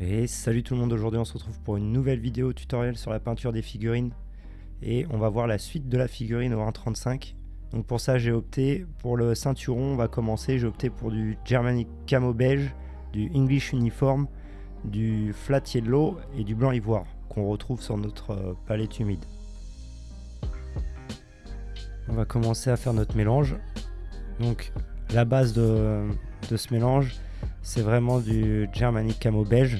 Et salut tout le monde, aujourd'hui on se retrouve pour une nouvelle vidéo tutoriel sur la peinture des figurines et on va voir la suite de la figurine au 1.35 donc pour ça j'ai opté pour le ceinturon, on va commencer, j'ai opté pour du Germanic Camo Beige, du English Uniform, du Flat Yellow et du blanc ivoire qu'on retrouve sur notre euh, palette humide. On va commencer à faire notre mélange. Donc la base de, de ce mélange c'est vraiment du Germanic Camo Beige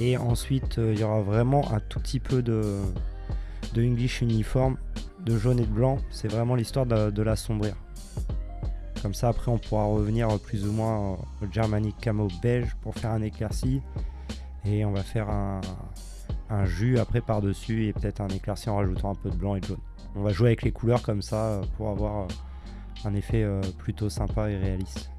et ensuite euh, il y aura vraiment un tout petit peu de, English Uniform de jaune et de blanc, c'est vraiment l'histoire de, l'assombrir. Comme ça, après, on pourra revenir plus ou moins au Germanic Camo beige pour faire un éclairci. Et on va faire un, jus après par-dessus et peut-être un éclairci en rajoutant un peu de blanc et de jaune. On va jouer avec les couleurs comme ça pour avoir un effet euh, plutôt sympa et réaliste.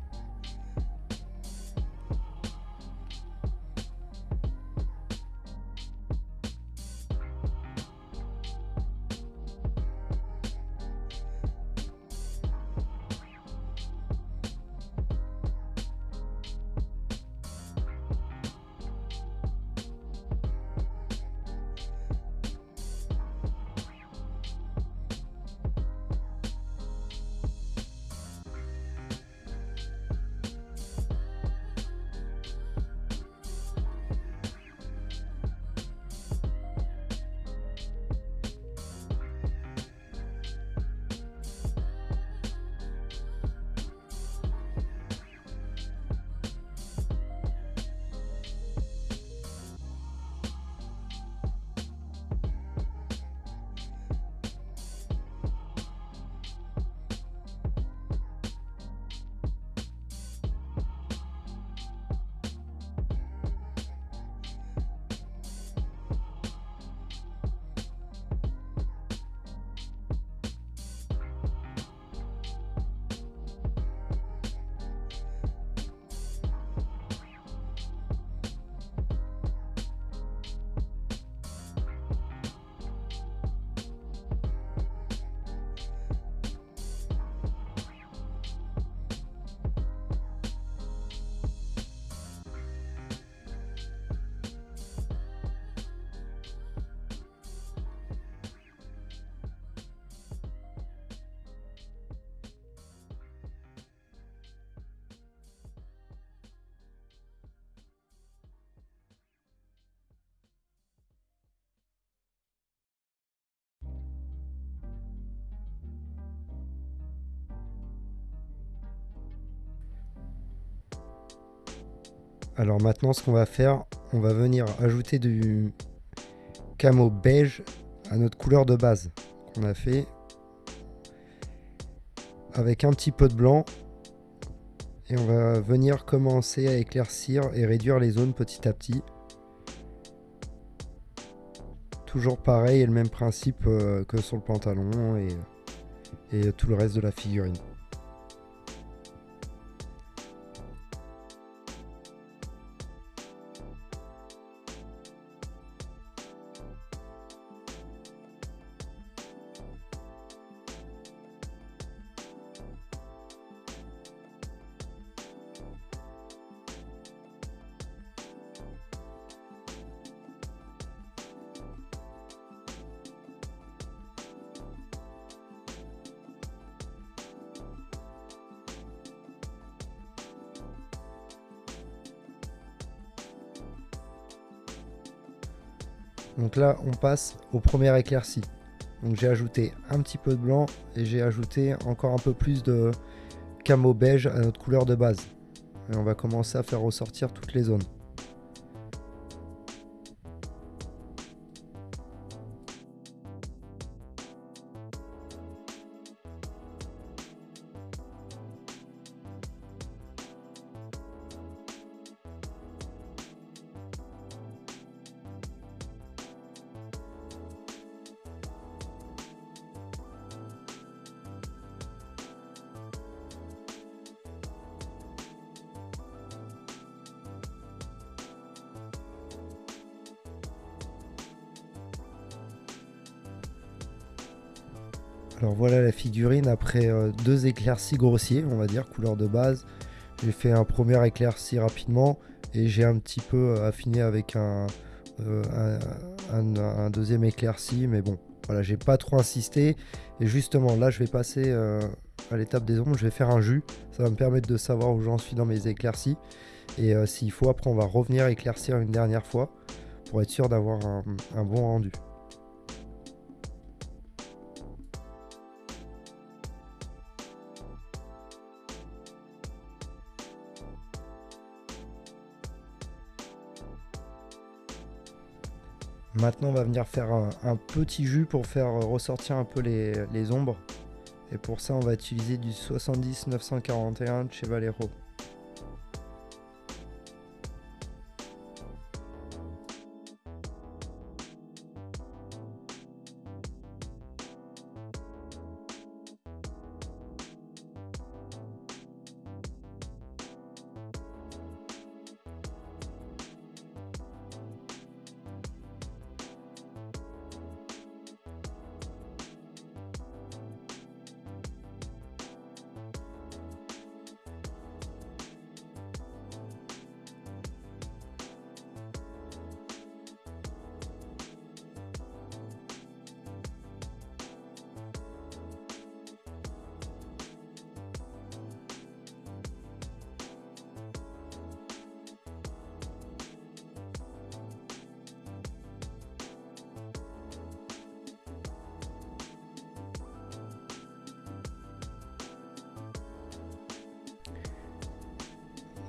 Alors maintenant, ce qu'on va faire, on va venir ajouter du camo beige à notre couleur de base qu'on a fait. Avec un petit peu de blanc. Et on va venir commencer à éclaircir et réduire les zones petit à petit. Toujours pareil et le même principe euh, que sur le pantalon et, et tout le reste de la figurine Donc là, on passe au premier éclairci. Donc j'ai ajouté un petit peu de blanc et j'ai ajouté encore un peu plus de camo beige à notre couleur de base. Et on va commencer à faire ressortir toutes les zones. Alors voilà la figurine après euh, deux éclaircies grossiers, on va dire, couleur de base. J'ai fait un premier éclairci rapidement Et j'ai un petit peu affiné avec un, un, deuxième éclairci, mais bon, voilà, j'ai pas trop insisté. Et justement, là, je vais passer à l'étape des ombres, je vais faire un jus. Ça va me permettre de savoir où j'en suis dans mes éclaircies. Et s'il faut, après, on va revenir éclaircir une dernière fois pour être sûr d'avoir un bon rendu. Maintenant, on va venir faire un, petit jus pour faire ressortir un peu les, les, ombres. Et pour ça, on va utiliser du 70 941 de chez Valero.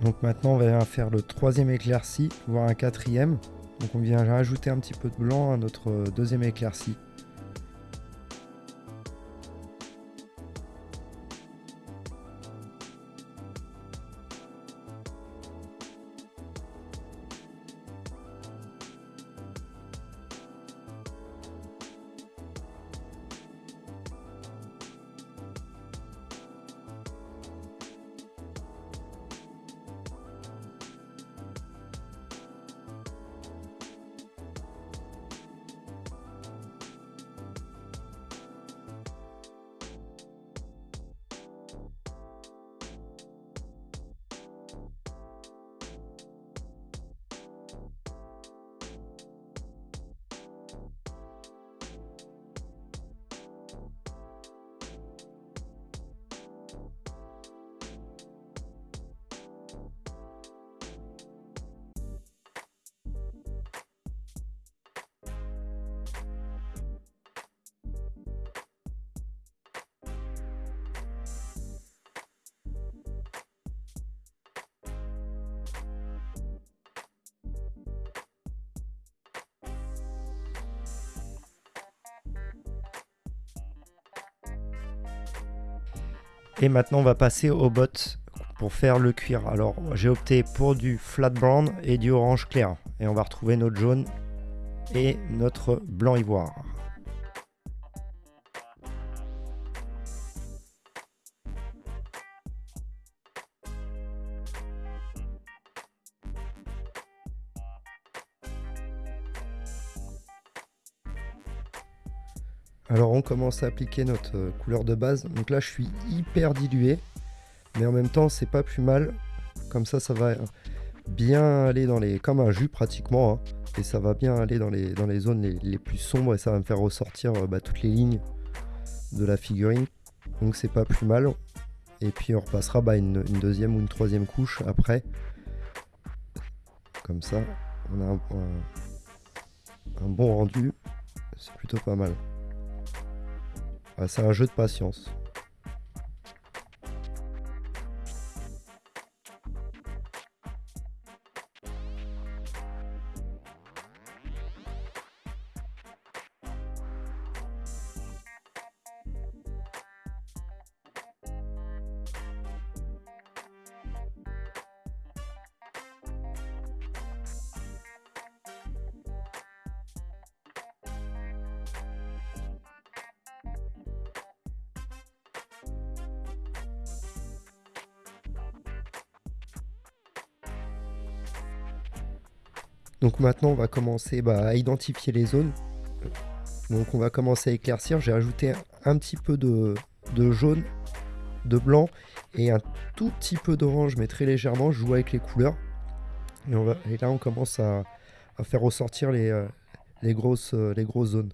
Donc maintenant on va faire le troisième éclairci, voire un quatrième. Donc on vient rajouter un petit peu de blanc à notre deuxième éclairci. Et maintenant, on va passer au bot pour faire le cuir. Alors, j'ai opté pour du flat brown et du orange clair. Et on va retrouver notre jaune et notre blanc ivoire. Alors on commence à appliquer notre euh, couleur de base. Donc là je suis hyper dilué. Mais en même temps c'est pas plus mal. Comme ça ça va bien aller dans les... comme un jus pratiquement. Hein. Et ça va bien aller dans les, zones les, plus sombres. Et ça va me faire ressortir euh, bah, toutes les lignes de la figurine. Donc c'est pas plus mal. Et puis on repassera bah, une, deuxième ou une troisième couche après. Comme ça on a un bon rendu. C'est plutôt pas mal. Ah, c'est un jeu de patience. Donc maintenant, on va commencer bah, à identifier les zones. Donc on va commencer à éclaircir. J'ai ajouté un petit peu de, jaune, de blanc et un tout petit peu d'orange, mais très légèrement. Je joue avec les couleurs. Et, là, on commence à, faire ressortir les, euh, grosses, euh, les grosses zones.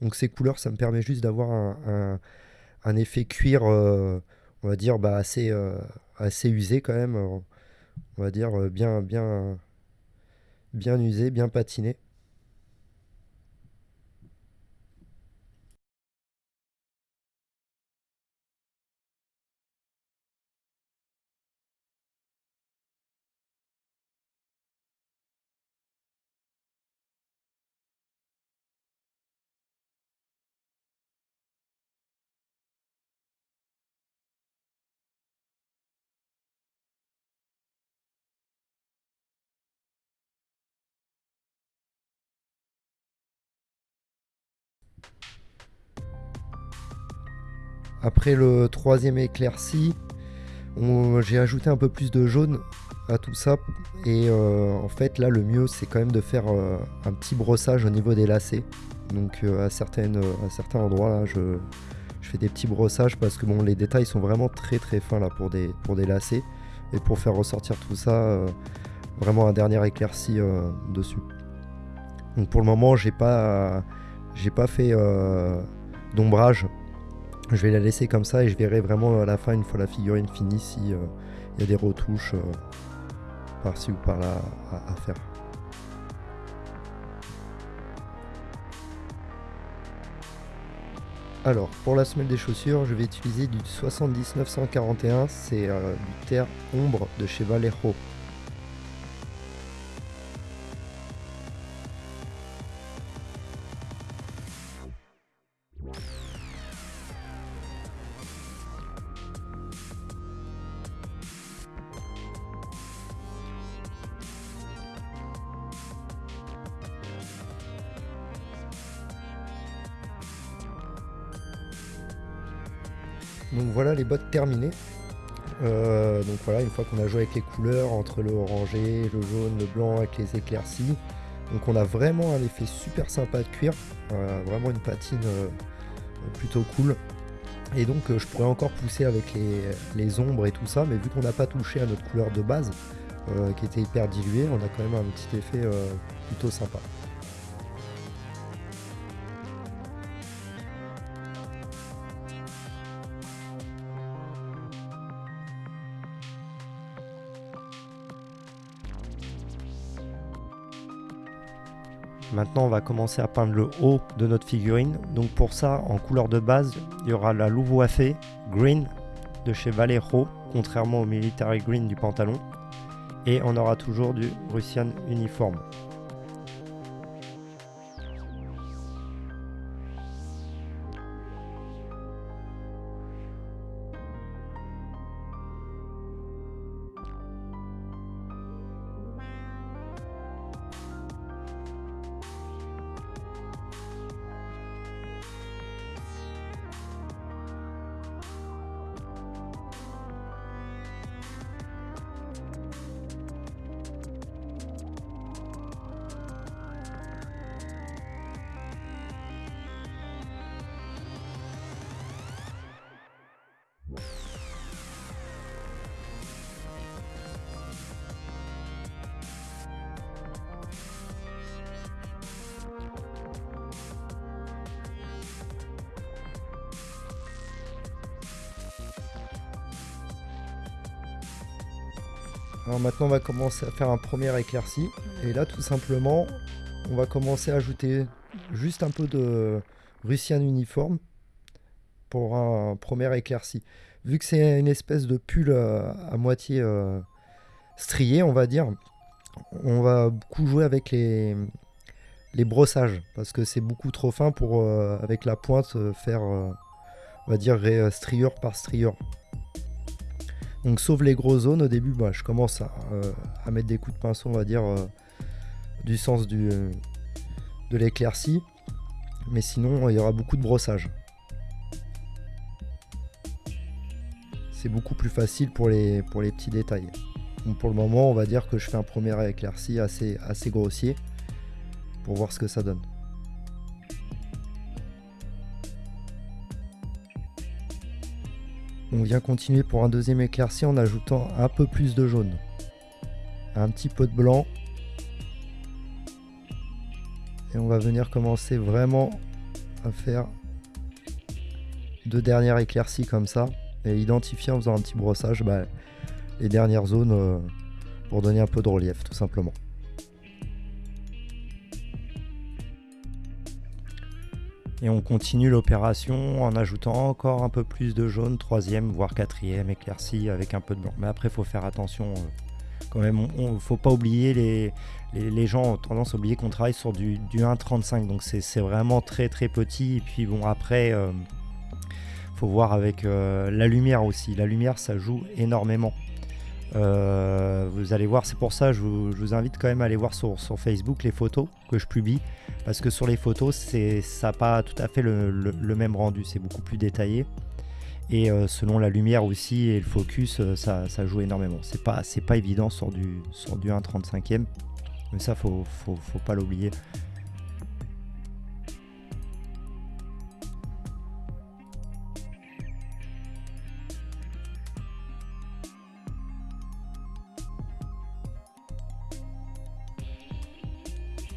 Donc ces couleurs, ça me permet juste d'avoir un, effet cuir, on va dire, bah, assez, assez usé quand même. On va dire bien, bien, bien usé, bien patiné. Après le troisième éclairci, j'ai ajouté un peu plus de jaune à tout ça. Et euh, en fait, là, le mieux, c'est quand même de faire euh, un petit brossage au niveau des lacets. Donc, euh, à, certaines, à certains endroits, là, je, fais des petits brossages parce que bon, les détails sont vraiment très très fins là pour des, pour des lacets. Et pour faire ressortir tout ça, vraiment un dernier éclairci dessus. Donc, pour le moment, j'ai pas, j'ai pas fait d'ombrage je vais la laisser comme ça et je verrai vraiment à la fin, une fois la figurine finie, si euh, y a des retouches euh, par-ci ou par-là à, faire. Alors, pour la semelle des chaussures, je vais utiliser du 70941, c'est euh, du terre ombre de chez Vallejo. Donc voilà les bottes terminées. Euh, donc voilà, une fois qu'on a joué avec les couleurs, entre le orangé, le jaune, le blanc, avec les éclaircies. Donc on a vraiment un effet super sympa de cuir, euh, vraiment une patine euh, plutôt cool. Et donc je pourrais encore pousser avec les, les, ombres et tout ça, mais vu qu'on n'a pas touché à notre couleur de base, qui était hyper diluée, on a quand même un petit effet plutôt sympa. Maintenant, on va commencer à peindre le haut de notre figurine. Donc pour ça, en couleur de base, il y aura la Luvoafé Green de chez Valero, contrairement au Military Green du pantalon. Et on aura toujours du Russian Uniform. Maintenant on va commencer à faire un premier éclairci. Et là tout simplement on va commencer à ajouter juste un peu de Russian uniforme pour un premier éclairci. Vu que c'est une espèce de pull euh, à, moitié euh, strié on va dire, on va beaucoup jouer avec les, les brossages parce que c'est beaucoup trop fin pour euh, avec la pointe faire on va dire striure par striure. Donc sauf les grosses zones, au début, je commence euh, à, mettre des coups de pinceau, on va dire, euh, du sens euh, de l'éclaircie. Mais sinon, il y aura beaucoup de brossage. C'est beaucoup plus facile pour les, petits détails. Pour le moment, on va dire que je fais un premier éclairci assez grossier pour voir ce que ça donne. On vient continuer pour un deuxième éclairci en ajoutant un peu plus de jaune. un petit peu de blanc. Et on va venir commencer vraiment à faire deux dernières éclaircies comme ça. Et identifier en faisant un petit brossage bah, les dernières zones euh, pour donner un peu de relief tout simplement. Et on continue l'opération en ajoutant encore un peu plus de jaune, troisième, voire quatrième éclairci avec un peu de blanc. Mais après, faut faire attention. Euh, quand même, ne faut pas oublier, les, les, gens ont tendance à oublier qu'on travaille sur du, du 1,35. Donc c'est vraiment très très petit. Et puis bon, après, euh, faut voir avec euh, la lumière aussi. La lumière, ça joue énormément. Euh, vous allez voir, c'est pour ça je vous, je vous, invite quand même à aller voir sur, Facebook les photos que je publie. Parce que sur les photos, ça n'a pas tout à fait le, même rendu, c'est beaucoup plus détaillé. Et euh, selon la lumière aussi et le focus, euh, ça, ça, joue énormément. C'est pas, pas évident sur du, sur du 1,35e. Mais ça, faut, faut, faut pas l'oublier.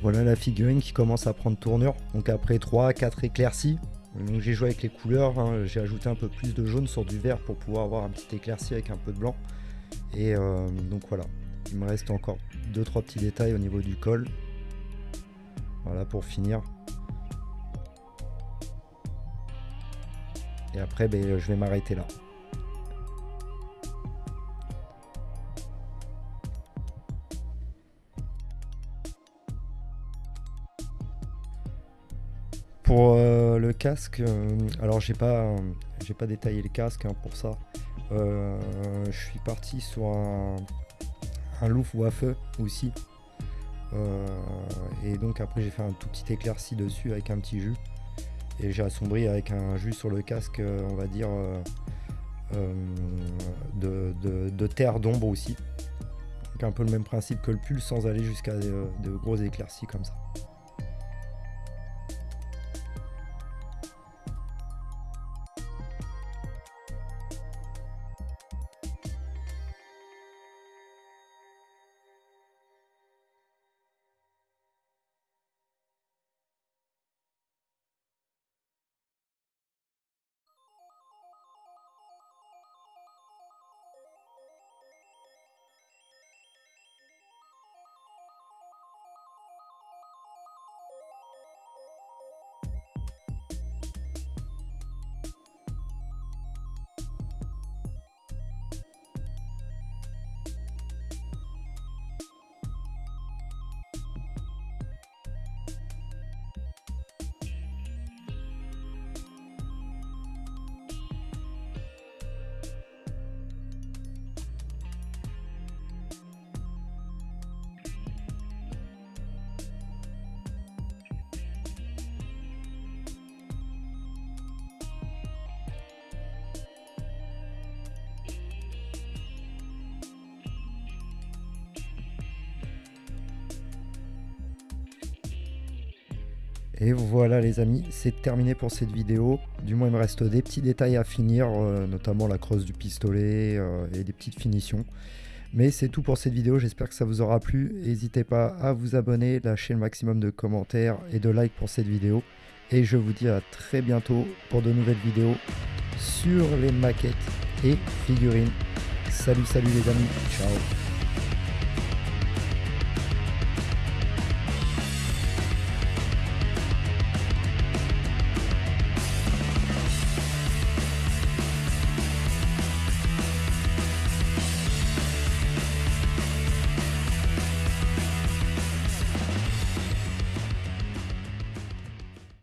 Voilà la figurine qui commence à prendre tournure. Donc après 3, 4 éclaircies. Donc j'ai joué avec les couleurs, hein. j'ai ajouté un peu plus de jaune sur du vert pour pouvoir avoir un petit éclairci avec un peu de blanc. Et euh, donc voilà, il me reste encore 2-3 petits détails au niveau du col. Voilà pour finir. Et après ben, je vais m'arrêter là. Pour euh, le casque, euh, alors j'ai pas, j'ai pas détaillé le casque hein, pour ça. Euh, je suis parti sur un, un ou à feu aussi. et donc après j'ai fait un tout petit éclairci dessus avec un petit jus. Et j'ai assombri avec un jus sur le casque, on va dire, de, terre d'ombre aussi. Donc un peu le même principe que le pull sans aller jusqu'à de gros éclaircies comme ça. Et voilà les amis, c'est terminé pour cette vidéo. Du moins il me reste des petits détails à finir, euh, notamment la crosse du pistolet euh, et des petites finitions. Mais c'est tout pour cette vidéo, j'espère que ça vous aura plu. N'hésitez pas à vous abonner, lâcher le maximum de commentaires et de likes pour cette vidéo. Et je vous dis à très bientôt pour de nouvelles vidéos sur les maquettes et figurines. Salut salut les amis, ciao